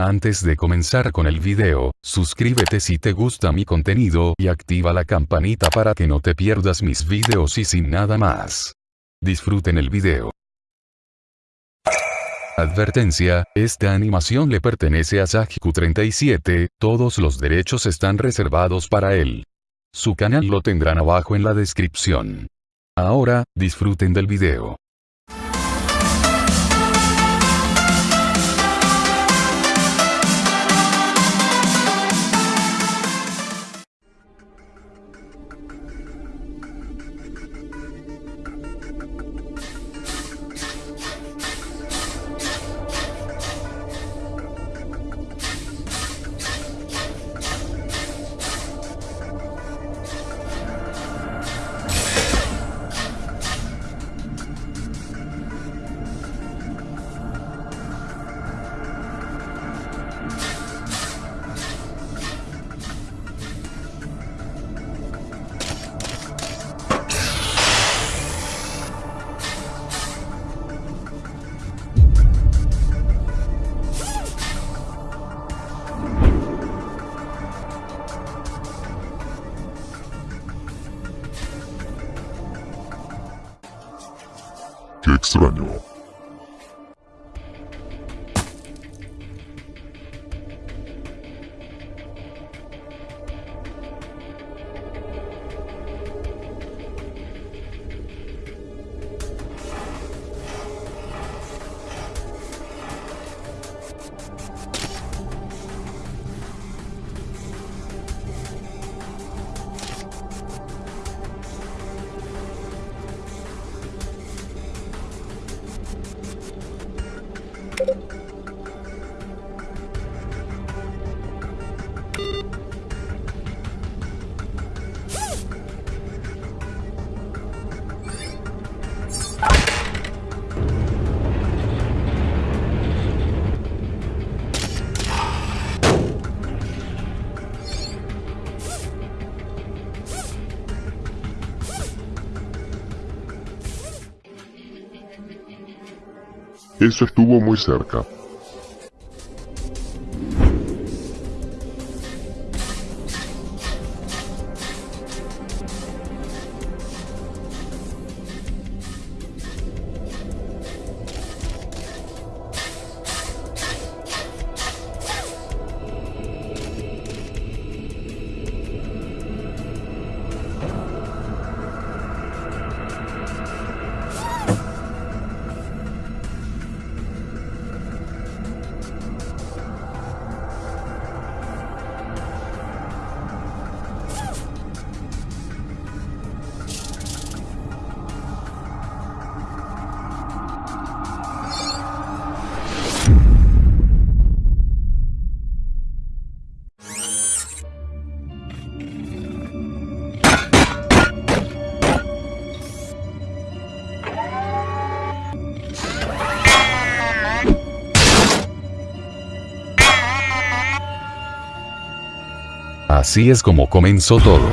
Antes de comenzar con el video, suscríbete si te gusta mi contenido y activa la campanita para que no te pierdas mis videos y sin nada más. Disfruten el video. Advertencia, esta animación le pertenece a Sajiku37, todos los derechos están reservados para él. Su canal lo tendrán abajo en la descripción. Ahora, disfruten del video. 객스라뇨. Eso estuvo muy cerca. Así es como comenzó todo.